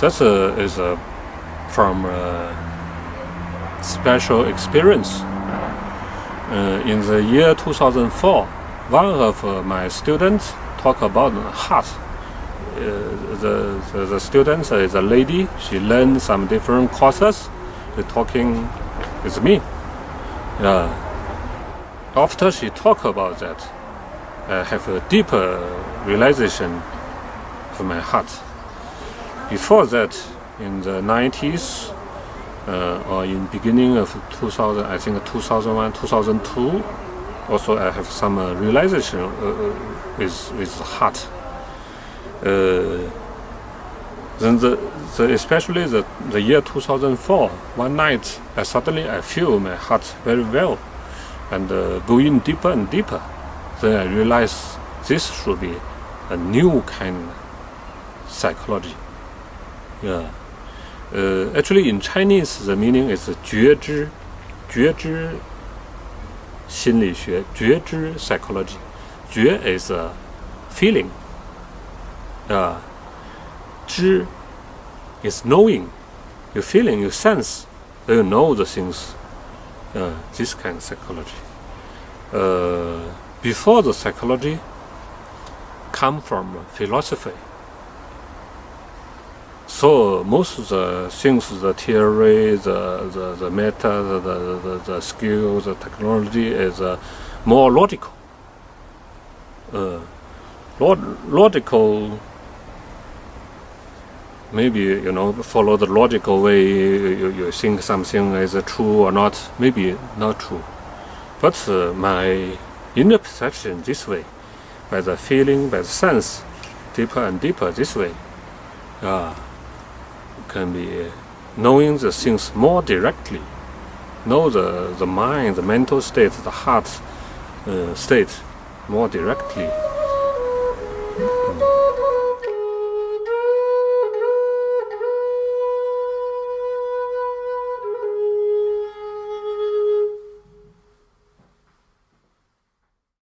That uh, is uh, from uh, special experience. Uh, in the year 2004, one of uh, my students talk about heart. Uh, the, the, the student is a lady. She learned some different courses. She talking with me. Yeah. After she talk about that, I have a deeper realization of my heart. Before that, in the 90s uh, or in beginning of 2000, I think 2001, 2002, also I have some uh, realization uh, with with heart. Then the, the especially the, the year 2004, one night I suddenly I feel my heart very well and uh, going deeper and deeper. Then I realize this should be a new kind of psychology. Yeah. Uh, actually, in Chinese, the meaning is 觉知,觉知心理学,觉知 psychology. 觉 is a feeling. Uh, 知 is knowing. You feeling, you sense, you know the things. Uh, this kind of psychology. Uh, before the psychology come from philosophy. So most of the things, the theory, the, the, the method, the, the, the skills, the technology is uh, more logical. Uh, log logical, maybe, you know, follow the logical way, you, you think something is true or not, maybe not true. But uh, my inner perception this way, by the feeling, by the sense, deeper and deeper this way, uh, can be uh, knowing the things more directly know the, the mind, the mental state, the heart uh, state more directly. Mm.